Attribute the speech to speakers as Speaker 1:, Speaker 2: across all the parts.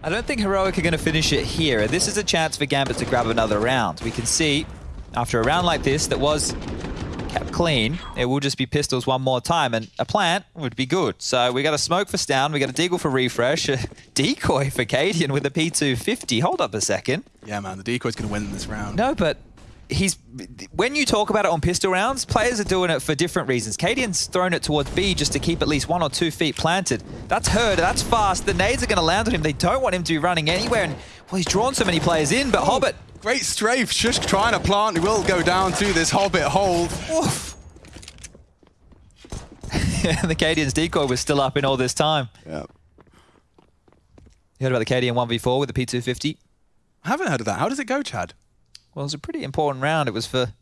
Speaker 1: I don't think Heroic are going to finish it here. This is a chance for Gambit to grab another round. We can see, after a round like this that was kept clean, it will just be pistols one more time, and a plant would be good. So we got a smoke for stavn, we got a deagle for refrezh, a decoy for Cadian with a P250. Hold up a second.
Speaker 2: Yeah, man, the decoy's going to win this round.
Speaker 1: No, but he's when you talk about it on pistol rounds, players are doing it for different reasons. Cadian's thrown it towards B just to keep at least one or two feet planted. That's heard, that's fast. The nades are going to land on him. They don't want him to be running anywhere. And well, he's drawn so many players in, but oh, Hobbit.
Speaker 2: Great strafe, just trying to plant. He will go down to this Hobbit hold.
Speaker 1: Oof. the Cadian's decoy was still up in all this time.
Speaker 2: Yeah.
Speaker 1: You heard about the Cadian 1v4 with the P250?
Speaker 2: I haven't heard of that. How does it go, Chad?
Speaker 1: Well, it was a pretty important round. It was for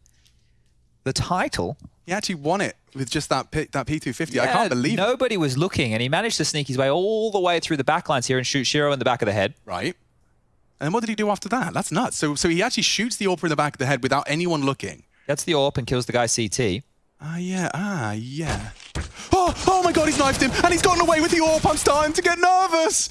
Speaker 1: the title.
Speaker 2: He actually won it with just that P that P250. Yeah, I can't believe
Speaker 1: nobody it. was looking, and he managed to sneak his way all the way through the backlines here and shoot sh1ro in the back of the head.
Speaker 2: Right. And what did he do after that? That's nuts. So, so he actually shoots the AWP in the back of the head without anyone looking.
Speaker 1: Gets the AWP and kills the guy CT.
Speaker 2: Ah, uh, yeah. Ah, yeah. Oh, oh my god, he's knifed him, and he's gotten away with the AWP. I'm starting to get nervous.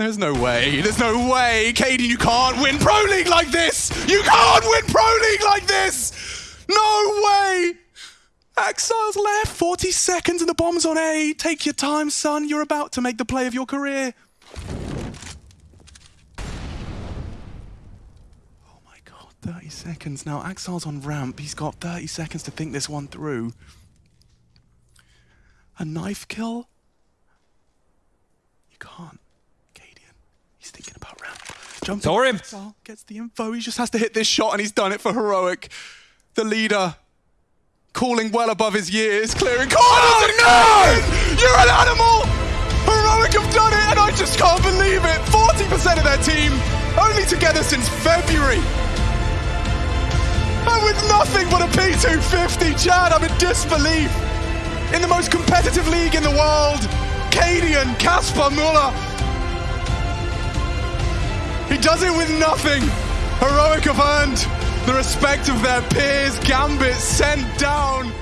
Speaker 2: There's no way. There's no way. Katie, you can't win Pro League like this. You can't win Pro League like this. No way. Ax1Le's left. 40 seconds and the bomb's on A. Take your time, son. You're about to make the play of your career. Oh my god, 30 seconds. Now, Ax1Le's on ramp. He's got 30 seconds to think this one through. A knife kill? You can't. He's thinking about ramp.
Speaker 1: Jumps Saw him.
Speaker 2: Gets the info. He just has to hit this shot, and he's done it for Heroic. The leader, calling well above his years, clearing corners. Oh, no! You're an animal! Heroic have done it, and I just can't believe it. 40% of their team, only together since February. And with nothing but a P250, Chad, I'm in disbelief. In the most competitive league in the world, Cadian, Casper Møller, he does it with nothing. Heroic have earned the respect of their peers. Gambit sent down.